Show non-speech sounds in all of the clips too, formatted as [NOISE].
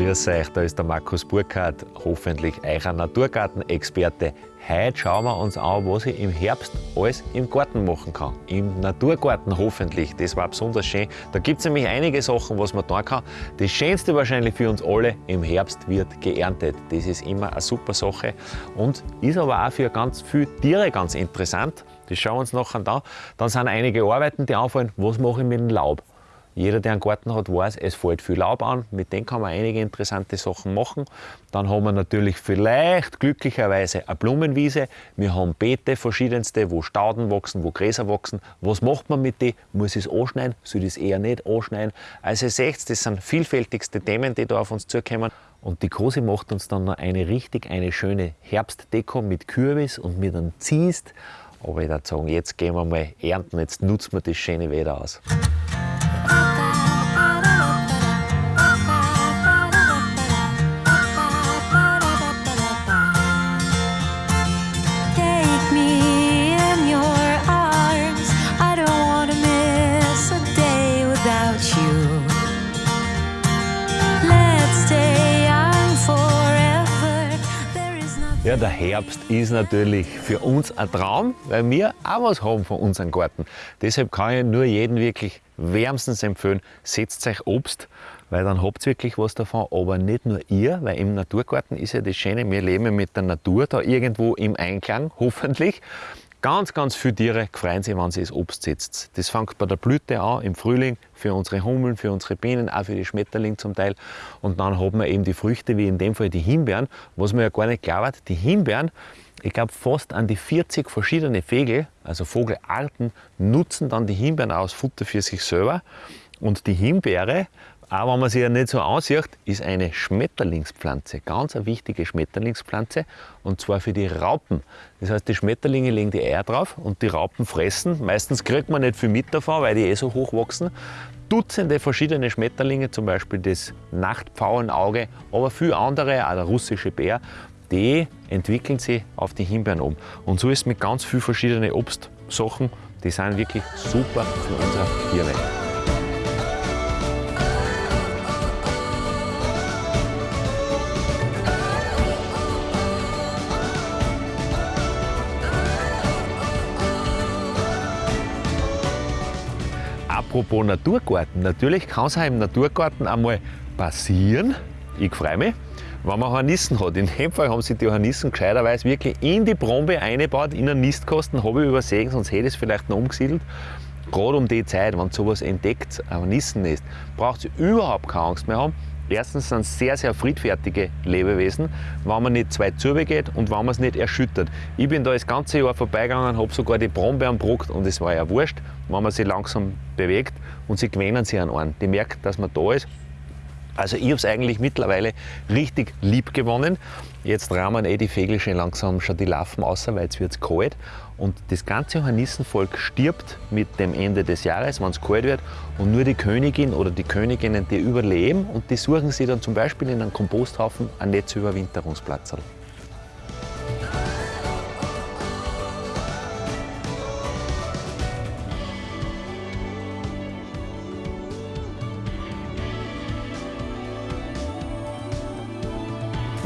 Grüß euch, da ist der Markus Burkhardt, hoffentlich euer Naturgartenexperte. Heute schauen wir uns an, was ich im Herbst alles im Garten machen kann. Im Naturgarten hoffentlich, das war besonders schön. Da gibt es nämlich einige Sachen, was man tun kann. Das Schönste wahrscheinlich für uns alle, im Herbst wird geerntet. Das ist immer eine super Sache und ist aber auch für ganz viele Tiere ganz interessant. Das schauen wir uns nachher an. Dann sind einige Arbeiten, die anfallen, was mache ich mit dem Laub. Jeder, der einen Garten hat, weiß, es fällt viel Laub an. Mit dem kann man einige interessante Sachen machen. Dann haben wir natürlich vielleicht glücklicherweise eine Blumenwiese. Wir haben Beete verschiedenste, wo Stauden wachsen, wo Gräser wachsen. Was macht man mit denen? Muss ich es anschneiden? Soll ich es eher nicht anschneiden? Also ihr seht, das sind vielfältigste Themen, die da auf uns zukommen. Und die Kosi macht uns dann noch eine richtig eine schöne Herbstdeko mit Kürbis und mit einem Ziest. Aber ich würde sagen, jetzt gehen wir mal ernten, jetzt nutzen wir das schöne Wetter aus. Der Herbst ist natürlich für uns ein Traum, weil wir auch was haben von unserem Garten. Deshalb kann ich nur jedem wirklich wärmstens empfehlen, setzt euch Obst, weil dann habt ihr wirklich was davon. Aber nicht nur ihr, weil im Naturgarten ist ja das Schöne, wir leben mit der Natur da irgendwo im Einklang, [LAUGHS] hoffentlich. Ganz, ganz viele Tiere freuen sich, wenn sie das Obst setzt. Das fängt bei der Blüte an, im Frühling, für unsere Hummeln, für unsere Bienen, auch für die Schmetterlinge zum Teil. Und dann haben wir eben die Früchte, wie in dem Fall die Himbeeren, was man ja gar nicht glaubt, die Himbeeren, ich glaube fast an die 40 verschiedene Vögel, also Vogelarten, nutzen dann die Himbeeren aus Futter für sich selber. Und die Himbeere auch wenn man sie ja nicht so ansieht, ist eine Schmetterlingspflanze, ganz eine wichtige Schmetterlingspflanze und zwar für die Raupen. Das heißt, die Schmetterlinge legen die Eier drauf und die Raupen fressen. Meistens kriegt man nicht viel mit davon, weil die eh so hoch wachsen. Dutzende verschiedene Schmetterlinge, zum Beispiel das Nachtpfauenauge, aber viele andere, auch der russische Bär, die entwickeln sich auf die Himbeeren um. Und so ist es mit ganz vielen verschiedenen Obstsachen, die sind wirklich super für unsere Tierwelt. Apropos Naturgarten, natürlich kann es auch im Naturgarten einmal passieren, ich freue mich, wenn man Hornissen hat. In dem Fall haben sie die Hornissen gescheiterweise wirklich in die Brombe eingebaut, in einen Nistkasten, habe ich übersehen, sonst hätte ich es vielleicht noch umgesiedelt. Gerade um die Zeit, wenn sowas entdeckt, ein Hornissennest, braucht ihr überhaupt keine Angst mehr haben. Erstens sind es sehr, sehr friedfertige Lebewesen, wenn man nicht zwei geht und wenn man es nicht erschüttert. Ich bin da das ganze Jahr vorbeigegangen, habe sogar die Brombeeren bruckt und es war ja wurscht, wenn man sie langsam bewegt und sie gewöhnen sich an einen. Die merkt, dass man da ist. Also ich habe es eigentlich mittlerweile richtig lieb gewonnen. Jetzt rahmen eh die Vögel schon langsam schon die Larven aus, weil jetzt wird es kalt. Und das ganze Hornissenvolk stirbt mit dem Ende des Jahres, wenn es kalt wird. Und nur die Königin oder die Königinnen, die überleben und die suchen sich dann zum Beispiel in einem Komposthaufen ein Netzüberwinterungsplatz.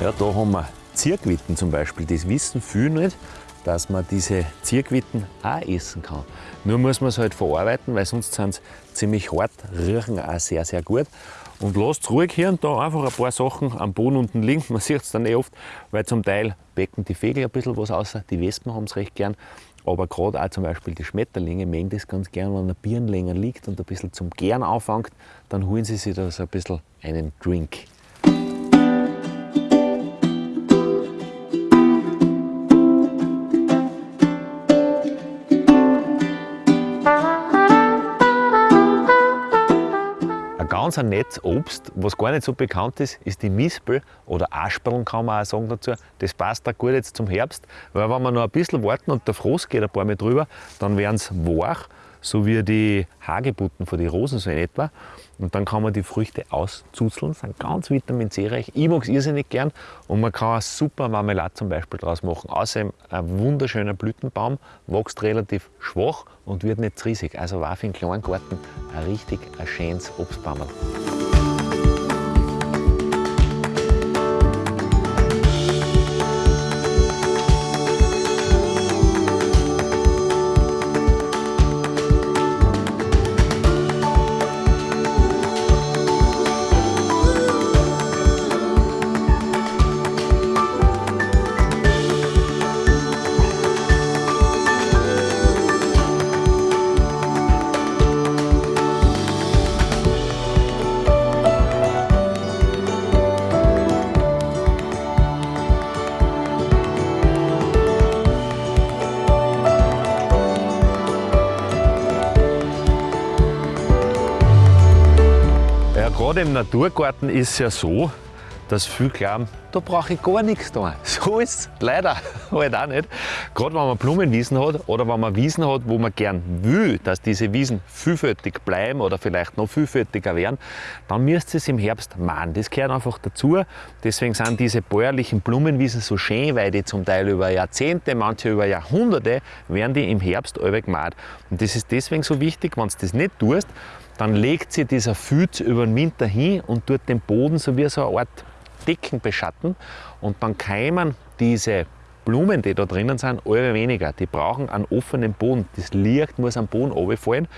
Ja, da haben wir Zirkwitten zum Beispiel. Das wissen viele nicht dass man diese Zierquitten auch essen kann. Nur muss man es halt verarbeiten, weil sonst sind sie ziemlich hart, riechen auch sehr, sehr gut. Und lasst ruhig hier und da einfach ein paar Sachen am Boden unten liegen. Man sieht es dann eh oft, weil zum Teil becken die Vögel ein bisschen was aus, die Wespen haben es recht gern. Aber gerade auch zum Beispiel die Schmetterlinge mögen das ganz gern, wenn ein Birn länger liegt und ein bisschen zum Gern anfängt, dann holen sie sich da so ein bisschen einen Drink. Ganz ein nettes Obst, was gar nicht so bekannt ist, ist die Mispel oder Aspeln kann man auch sagen dazu. Das passt da gut jetzt zum Herbst, weil wenn wir noch ein bisschen warten und der Frost geht ein paar Mal drüber, dann werden sie wach so wie die Hagebutten von den Rosen so in etwa. Und dann kann man die Früchte auszuzeln, sind ganz vitamin C-reich. Ich mag es irrsinnig gern und man kann auch super Marmelade zum Beispiel draus machen. Außerdem ein wunderschöner Blütenbaum, wächst relativ schwach und wird nicht riesig. Also war für einen kleinen Garten ein richtig ein schönes Obstbaum. Gerade im Naturgarten ist es ja so, dass viele glauben, da brauche ich gar nichts da. [LAUGHS] So ist es leider [LAUGHS] halt auch nicht. Gerade wenn man Blumenwiesen hat oder wenn man Wiesen hat, wo man gern will, dass diese Wiesen vielfältig bleiben oder vielleicht noch vielfältiger werden, dann müsst ihr es im Herbst machen. Das gehört einfach dazu. Deswegen sind diese bäuerlichen Blumenwiesen so schön, weil die zum Teil über Jahrzehnte, manche über Jahrhunderte, werden die im Herbst alle gemacht. Und das ist deswegen so wichtig, wenn du das nicht tust, dann legt sich dieser Füß über den Winter hin und tut den Boden so wie so eine Art Decken beschatten und dann keimen diese Blumen, die da drinnen sind, alle weniger. Die brauchen einen offenen Boden. Das Licht muss am Boden runterfallen,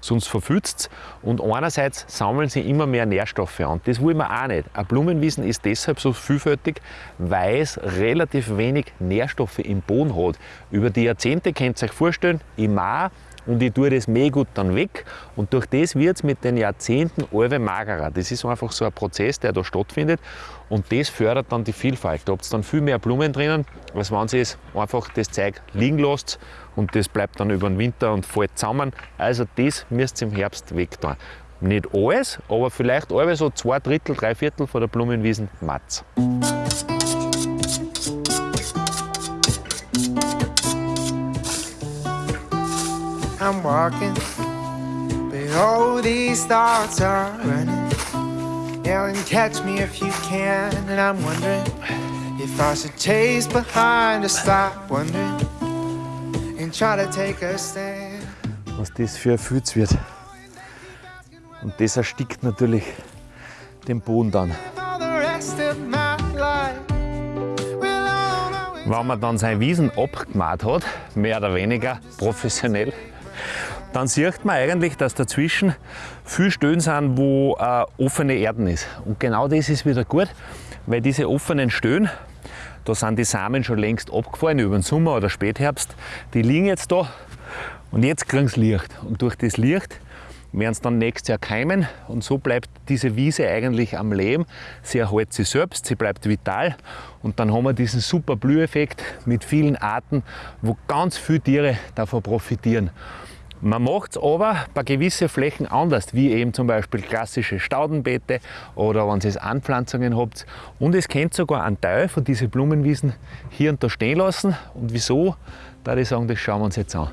sonst verfützt es. Und einerseits sammeln sie immer mehr Nährstoffe an. Das wollen wir auch nicht. Ein Blumenwiesen ist deshalb so vielfältig, weil es relativ wenig Nährstoffe im Boden hat. Über die Jahrzehnte könnt ihr euch vorstellen, im Mai und ich tue das Mehlgut dann weg und durch das wird es mit den Jahrzehnten alle magerer. Das ist einfach so ein Prozess, der da stattfindet und das fördert dann die Vielfalt. Da habt ihr dann viel mehr Blumen drinnen, als wenn ihr einfach das Zeug liegen lasst und das bleibt dann über den Winter und fällt zusammen. Also das müsst ihr im Herbst weg tun. Nicht alles, aber vielleicht alle so zwei Drittel, drei Viertel von der Blumenwiesen Matz. I'm walking, but all these thoughts are running. Yelling, catch me if you can, and I'm wondering if I should chase behind or stop wondering and try to take a stand. Was das für ein Fütz wird. Und das erstickt natürlich den Boden dann. Wenn man dann seine Wiesen abgemacht hat, mehr oder weniger professionell, dann sieht man eigentlich, dass dazwischen viel Stellen sind, wo äh, offene Erden ist. Und genau das ist wieder gut, weil diese offenen Stellen, da sind die Samen schon längst abgefallen über den Sommer oder Spätherbst, die liegen jetzt da und jetzt kriegen sie Licht. Und durch das Licht werden sie dann nächstes Jahr keimen und so bleibt diese Wiese eigentlich am Leben. Sie erhält sich selbst, sie bleibt vital und dann haben wir diesen super Blüheffekt mit vielen Arten, wo ganz viele Tiere davon profitieren. Man macht es aber bei gewissen Flächen anders, wie eben zum Beispiel klassische Staudenbeete oder wenn ihr Anpflanzungen habt. Und es könnt sogar einen Teil von diesen Blumenwiesen hier und da stehen lassen. Und wieso? Da ich sagen, das schauen wir uns jetzt an.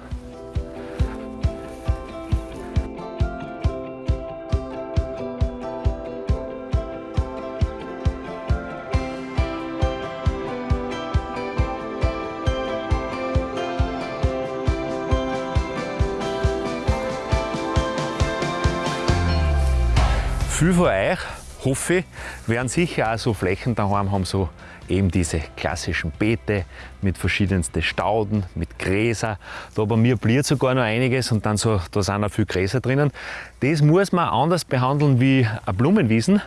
Viele von euch, hoffe ich, werden sicher auch so Flächen daheim haben, so eben diese klassischen Beete mit verschiedensten Stauden, mit Gräser. Da bei mir bliert sogar noch einiges und dann so, da sind auch viele Gräser drinnen. Das muss man anders behandeln wie ein Blumenwiesen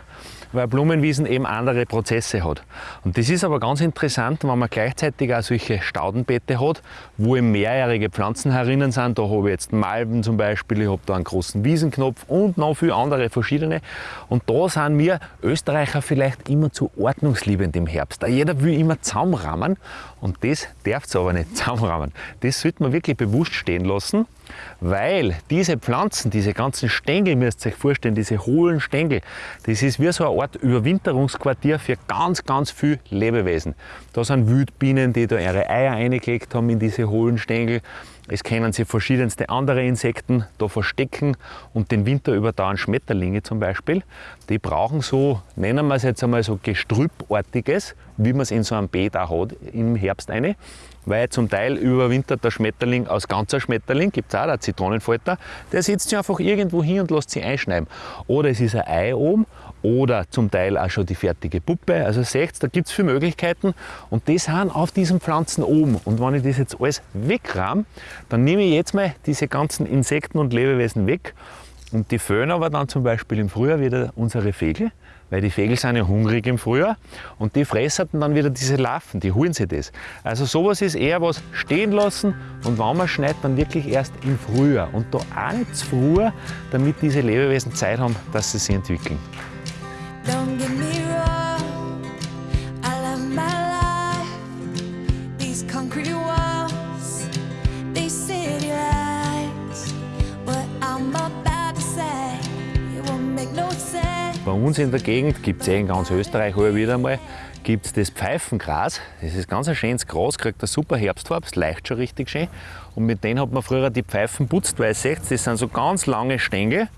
weil Blumenwiesen eben andere Prozesse hat. Und das ist aber ganz interessant, wenn man gleichzeitig auch solche Staudenbeete hat, wo eben mehrjährige Pflanzen herinnen sind. Da habe ich jetzt Malben zum Beispiel, ich habe da einen großen Wiesenknopf und noch viele andere verschiedene. Und da sind wir Österreicher vielleicht immer zu ordnungsliebend im Herbst. Jeder will immer zusammenrahmen und das darf es aber nicht zusammenrahmen. Das sollte man wirklich bewusst stehen lassen weil diese Pflanzen, diese ganzen Stängel, müsst ihr euch vorstellen, diese hohlen Stängel, das ist wie so eine Art Überwinterungsquartier für ganz, ganz viele Lebewesen. Da sind Wildbienen, die da ihre Eier eingelegt haben in diese hohlen Stängel. Es können sich verschiedenste andere Insekten da verstecken und den Winter überdauern Schmetterlinge zum Beispiel. Die brauchen so, nennen wir es jetzt einmal so Gestrüppartiges, wie man es in so einem Beet auch hat im Herbst eine weil zum Teil überwintert der Schmetterling aus ganzer Schmetterling, gibt es auch, der Zitronenfalter, der sitzt sich einfach irgendwo hin und lässt sich einschneiden. Oder es ist ein Ei oben oder zum Teil auch schon die fertige Puppe. Also seht da gibt es viele Möglichkeiten und die sind auf diesen Pflanzen oben. Und wenn ich das jetzt alles wegrahm, dann nehme ich jetzt mal diese ganzen Insekten und Lebewesen weg und die föhnen aber dann zum Beispiel im Frühjahr wieder unsere Vögel weil die Vögel sind ja hungrig im Frühjahr und die fressen dann wieder diese Larven, die holen sich das. Also sowas ist eher was stehen lassen und wenn man schneit, dann wirklich erst im Frühjahr und da auch nicht zu früh, damit diese Lebewesen Zeit haben, dass sie sich entwickeln. Uns in der Gegend gibt es eh in ganz Österreich auch wieder mal gibt es das Pfeifengras. Das ist ganz ein schönes Gras, kriegt eine super Herbstfarbe, es leicht schon richtig schön. Und mit denen hat man früher die Pfeifen putzt, weil ihr seht, das sind so ganz lange Stängel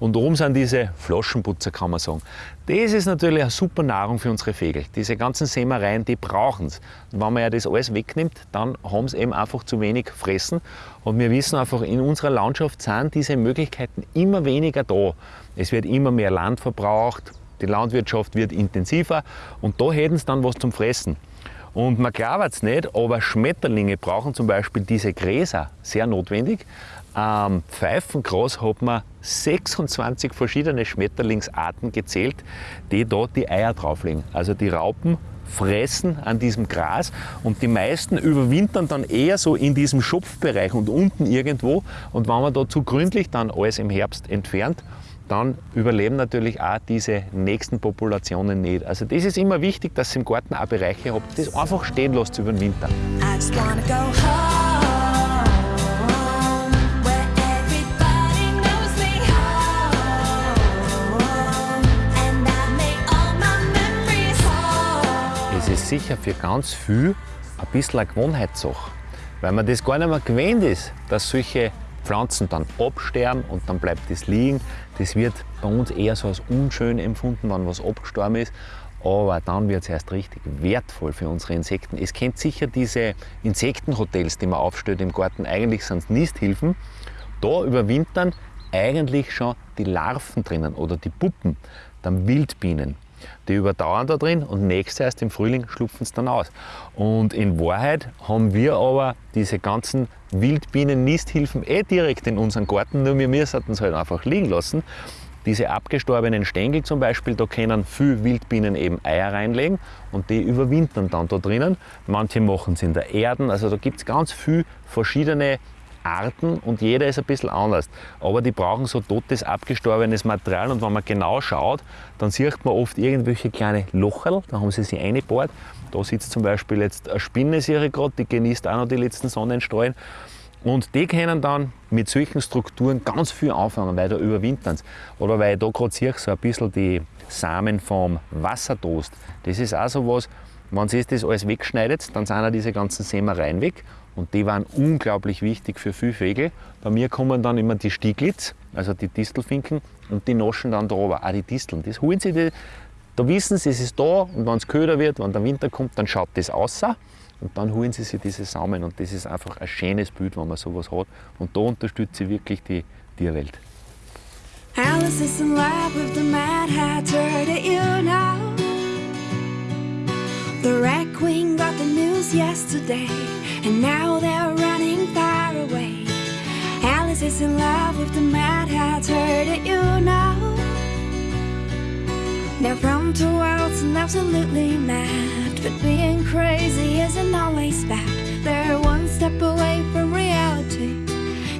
und oben sind diese Flaschenputzer, kann man sagen. Das ist natürlich eine super Nahrung für unsere Vögel. Diese ganzen Sämereien, die brauchen es. Wenn man ja das alles wegnimmt, dann haben sie eben einfach zu wenig fressen. Und wir wissen einfach, in unserer Landschaft sind diese Möglichkeiten immer weniger da. Es wird immer mehr Land verbraucht, die Landwirtschaft wird intensiver und da hätten sie dann was zum Fressen. Und man glaubt es nicht, aber Schmetterlinge brauchen zum Beispiel diese Gräser sehr notwendig. Am Pfeifengras hat man 26 verschiedene Schmetterlingsarten gezählt, die dort die Eier drauflegen. Also die Raupen fressen an diesem Gras und die meisten überwintern dann eher so in diesem Schopfbereich und unten irgendwo. Und wenn man da zu gründlich dann alles im Herbst entfernt, dann überleben natürlich auch diese nächsten Populationen nicht. Also das ist immer wichtig, dass ihr im Garten auch Bereiche habt, das einfach stehen lasst über den Winter. Sicher für ganz viel ein bisschen eine Gewohnheitssache, weil man das gar nicht mehr gewöhnt ist, dass solche Pflanzen dann absterben und dann bleibt es liegen. Das wird bei uns eher so als unschön empfunden, wenn was abgestorben ist. Aber dann wird es erst richtig wertvoll für unsere Insekten. Es kennt sicher diese Insektenhotels, die man aufstellt im Garten. Eigentlich sind es Nisthilfen. Da überwintern eigentlich schon die Larven drinnen oder die Puppen, dann Wildbienen. Die überdauern da drin und nächstes erst im Frühling schlupfen sie dann aus. Und in Wahrheit haben wir aber diese ganzen Wildbienen-Nisthilfen eh direkt in unseren Garten, nur wir müssen es halt einfach liegen lassen. Diese abgestorbenen Stängel zum Beispiel, da können viele Wildbienen eben Eier reinlegen und die überwintern dann da drinnen. Manche machen es in der Erde, also da gibt es ganz viele verschiedene Arten und jeder ist ein bisschen anders. Aber die brauchen so totes, abgestorbenes Material und wenn man genau schaut, dann sieht man oft irgendwelche kleine Locherl, da haben sie sich eingebohrt. Da sitzt zum Beispiel jetzt eine Spinne gerade, die genießt auch noch die letzten Sonnenstrahlen. Und die können dann mit solchen Strukturen ganz viel anfangen, weil da überwintern sie. Oder weil ich da gerade sehe, so ein bisschen die Samen vom Wassertoast. Das ist auch so was, wenn sie das alles wegschneidet, dann sind auch diese ganzen Sämereien weg und die waren unglaublich wichtig für viele Vögel. Bei mir kommen dann immer die Stieglitz, also die Distelfinken, und die naschen dann da oben auch die Disteln. Das holen sie, die, da wissen sie, es ist da und wenn es köder wird, wenn der Winter kommt, dann schaut das aus und dann holen sie sich diese Samen und das ist einfach ein schönes Bild, wenn man sowas hat und da unterstützt sie wirklich die Tierwelt. Alice is in love with the Mad Hatter, do you know? The Red Queen got the news yesterday And now they're running far away. Alice is in love with the Mad Hatter, did you know? They're from two worlds and absolutely mad. But being crazy isn't always bad. They're one step away from reality.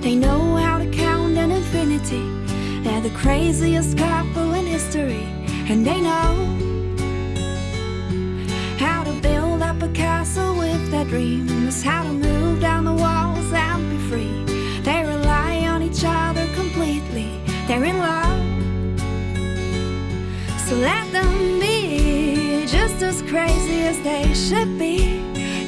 They know how to count an infinity. They're the craziest couple in history. And they know dreams, how to move down the walls and be free. They rely on each other completely, they're in love. So let them be just as crazy as they should be,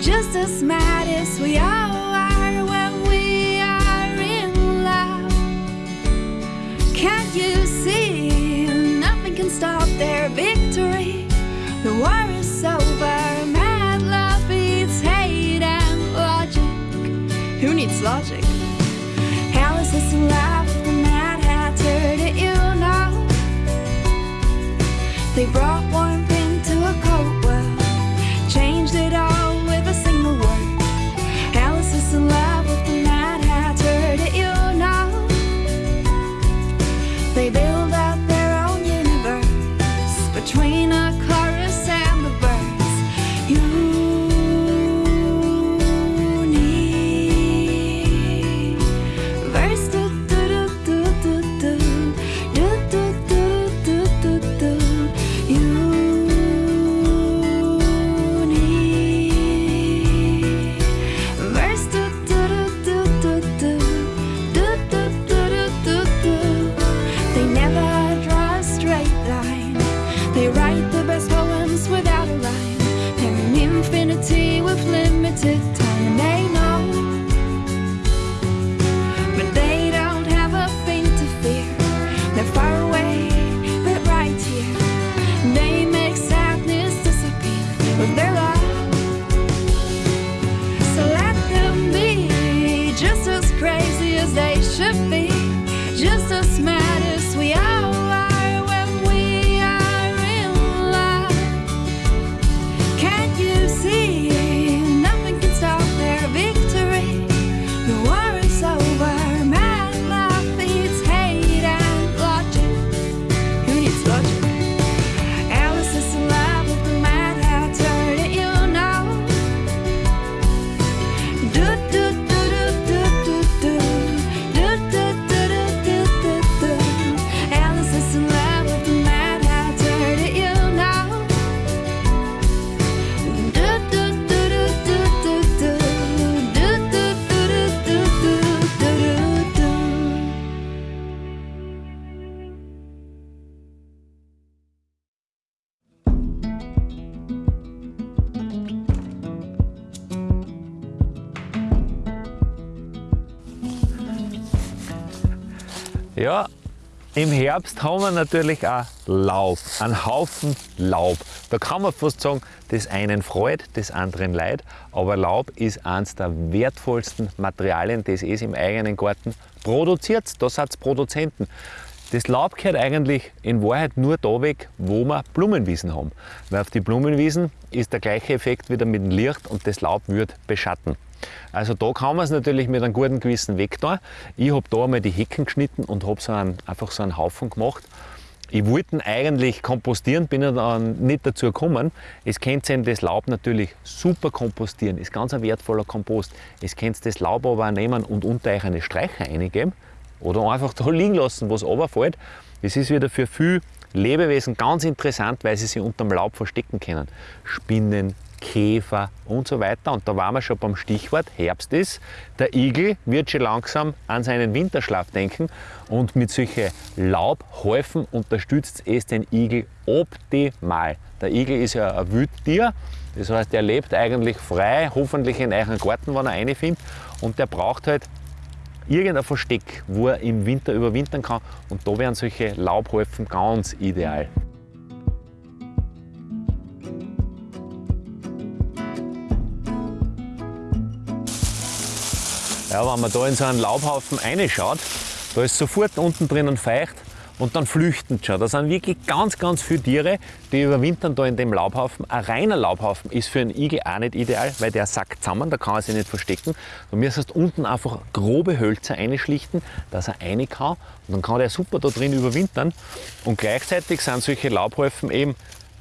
just as mad as we all are when we are in love. Can't you see? Nothing can stop their victory. The war Who needs logic? Alice is in love with the Mad Hatter, did you know? They brought im Herbst haben wir natürlich auch Laub, einen Haufen Laub. Da kann man fast sagen, das einen freut, das anderen leid. Aber Laub ist eines der wertvollsten Materialien, das es im eigenen Garten produziert. Da sind Produzenten. Das Laub gehört eigentlich in Wahrheit nur da weg, wo wir Blumenwiesen haben. Weil auf die Blumenwiesen ist der gleiche Effekt wieder mit dem Licht und das Laub wird beschatten. Also da kann man es natürlich mit einem guten Gewissen wegtun. Ich habe da einmal die Hecken geschnitten und habe so einfach so einen Haufen gemacht. Ich wollte ihn eigentlich kompostieren, bin dann nicht dazu gekommen. Es könnt ihr das Laub natürlich super kompostieren, ist ganz ein wertvoller Kompost. Es könnt das Laub aber auch nehmen und unter euch eine Streicher eingeben oder einfach da [LAUGHS] liegen lassen, was runterfällt. Das ist wieder für viele Lebewesen ganz interessant, weil sie sich unter dem Laub verstecken können. Spinnen, Käfer und so weiter. Und da waren wir schon beim Stichwort Herbst ist. Der Igel wird schon langsam an seinen Winterschlaf denken und mit solchen Laubhäufen unterstützt es den Igel optimal. Der Igel ist ja ein Wildtier, das heißt, er lebt eigentlich frei, hoffentlich in euren Garten, wenn er eine findet. Und der braucht halt irgendein Versteck, wo er im Winter überwintern kann. Und da wären solche Laubhäufen ganz ideal. Ja, wenn man da in so einen Laubhaufen reinschaut, da ist sofort unten drinnen feucht und dann flüchten schon. Da sind wirklich ganz, ganz viele Tiere, die überwintern da in dem Laubhaufen. Ein reiner Laubhaufen ist für einen Igel auch nicht ideal, weil der sackt zusammen, da kann er sich nicht verstecken. Du müsstest unten einfach grobe Hölzer einschlichten, dass er rein kann und dann kann der super da drin überwintern. Und gleichzeitig sind solche Laubhäufen eben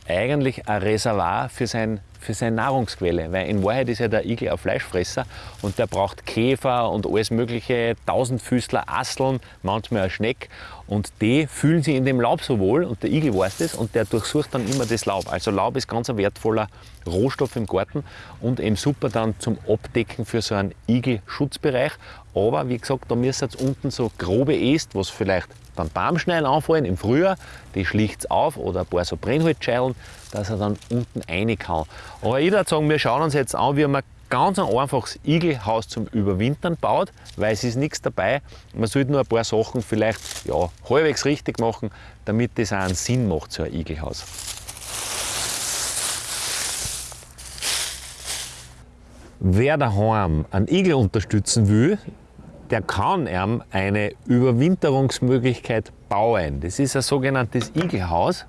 eigentlich ein Reservoir für, sein, für seine Nahrungsquelle, weil in Wahrheit ist ja der Igel ein Fleischfresser und der braucht Käfer und alles mögliche, Tausendfüßler, Asseln, manchmal ein Schneck und die fühlen sich in dem Laub so wohl und der Igel weiß das und der durchsucht dann immer das Laub. Also Laub ist ganz ein wertvoller Rohstoff im Garten und eben super dann zum Abdecken für so einen Igelschutzbereich. Aber wie gesagt, da müsst ihr unten so grobe Äst, was vielleicht beim Baumschneiden anfallen im Frühjahr, die schlicht auf oder ein paar so Brennholzscheilen, dass er dann unten rein kann. Aber ich würde sagen, wir schauen uns jetzt an, wie man ganz ein einfaches Igelhaus zum Überwintern baut, weil es ist nichts dabei. Man sollte nur ein paar Sachen vielleicht ja, halbwegs richtig machen, damit das auch einen Sinn macht, so ein Igelhaus. Wer daheim einen Igel unterstützen will, der kann ihm eine Überwinterungsmöglichkeit bauen. Das ist ein sogenanntes Igelhaus.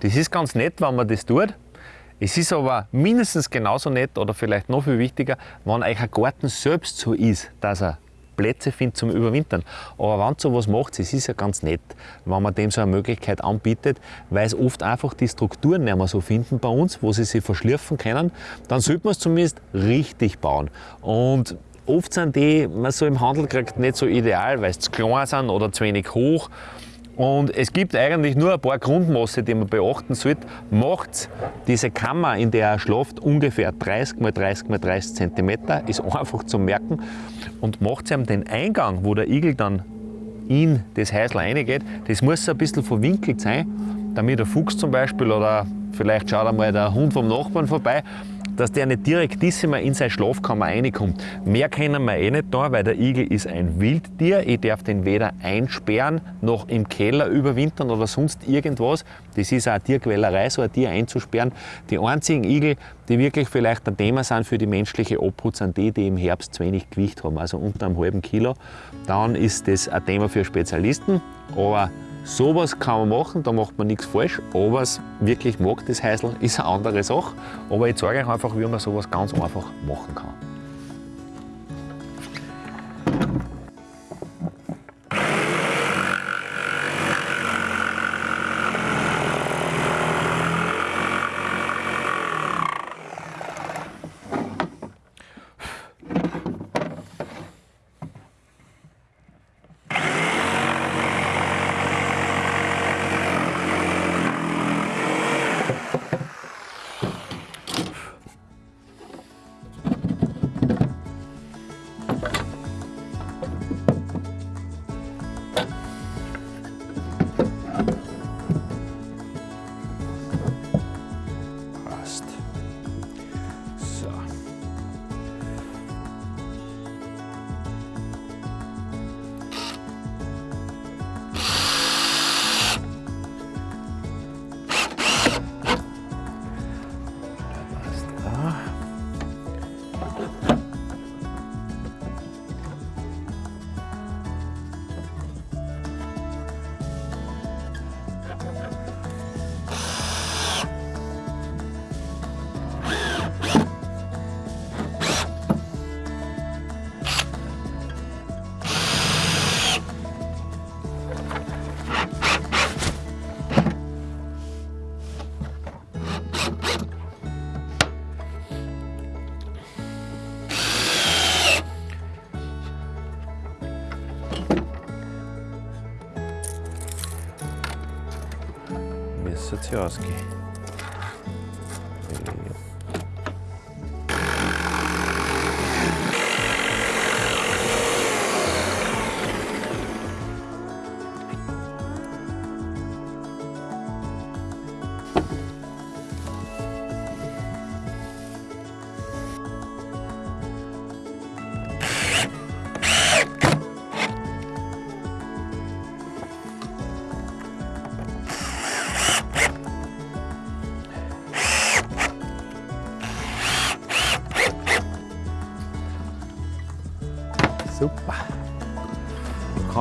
Das ist ganz nett, wenn man das tut. Es ist aber mindestens genauso nett oder vielleicht noch viel wichtiger, wenn euch ein Garten selbst so ist, dass er Plätze findet zum Überwintern. Aber wenn so was macht, es ist ja ganz nett, wenn man dem so eine Möglichkeit anbietet, weil es oft einfach die Strukturen nicht mehr so finden bei uns, wo sie sich verschlürfen können, dann sollte man es zumindest richtig bauen. Und oft sind die, man so im Handel kriegt, nicht so ideal, weil sie zu klein sind oder zu wenig hoch. Und es gibt eigentlich nur ein paar Grundmaße, die man beachten sollte. Macht diese Kammer, in der er schlaft, ungefähr 30 x 30 x 30 cm, ist einfach zu merken. Und macht ihm den Eingang, wo der Igel dann in das Häusl reingeht, das muss ein bisschen verwinkelt sein, damit der Fuchs zum Beispiel oder vielleicht schaut einmal der Hund vom Nachbarn vorbei, dass der nicht direktissima in seine Schlafkammer reinkommt. Mehr können wir eh nicht tun, weil der Igel ist ein Wildtier. Ich darf den weder einsperren, noch im Keller überwintern oder sonst irgendwas. Das ist auch eine Tierquälerei, so ein Tier einzusperren. Die einzigen Igel, die wirklich vielleicht ein Thema sind für die menschliche Obhut, sind die, die im Herbst zu wenig Gewicht haben, also unter einem halben Kilo. Dann ist das ein Thema für Spezialisten. Aber Sowas kann man machen, da macht man nichts falsch, aber es wirklich mag, das Häusl, ist eine andere Sache. Aber ich zeige euch einfach, wie man sowas ganz einfach machen kann. связки.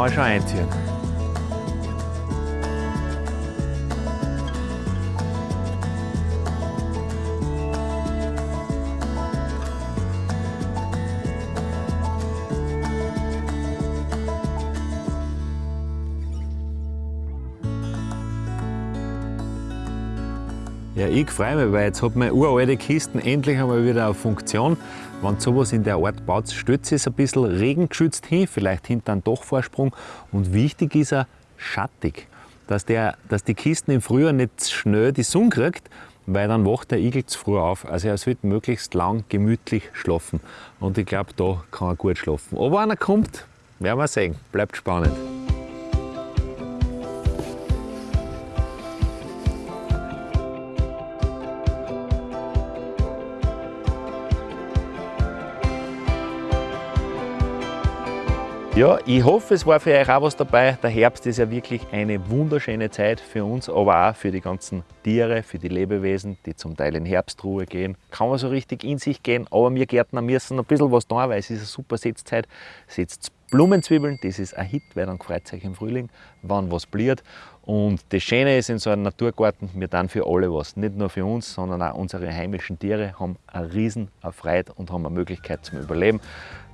Ich schon einziehen. Ja, ich freue mich, weil jetzt hat meine uralte Kisten endlich einmal wieder eine Funktion. Wenn sowas in der Art baut, stellt es ein bisschen regengeschützt hin, vielleicht hinter einem Dachvorsprung. Und wichtig ist er schattig, dass, der, dass die Kisten im Frühjahr nicht schnell die Sonne kriegt, weil dann wacht der Igel zu früh auf. Also er sollte möglichst lang gemütlich schlafen. Und ich glaube, da kann er gut schlafen. Aber wenn er kommt, werden wir sehen. Bleibt spannend. Ja, ich hoffe, es war für euch auch was dabei. Der Herbst ist ja wirklich eine wunderschöne Zeit für uns, aber auch für die ganzen Tiere, für die Lebewesen, die zum Teil in Herbstruhe gehen. Kann man so richtig in sich gehen, aber wir Gärtner müssen ein bisschen was tun, weil es ist eine super Setzzeit. Setzt Blumenzwiebeln, das ist ein Hit, weil dann freut sich im Frühling, wann was blüht. Und das Schöne ist in so einem Naturgarten, wir tun für alle was. Nicht nur für uns, sondern auch unsere heimischen Tiere haben eine riesen Freude und haben eine Möglichkeit zum Überleben.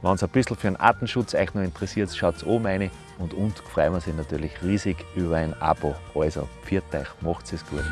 Wenn es ein bisschen für den Artenschutz euch noch interessiert, schaut oben rein und uns freuen wir uns natürlich riesig über ein Abo. Also, pfiat euch, macht es gut.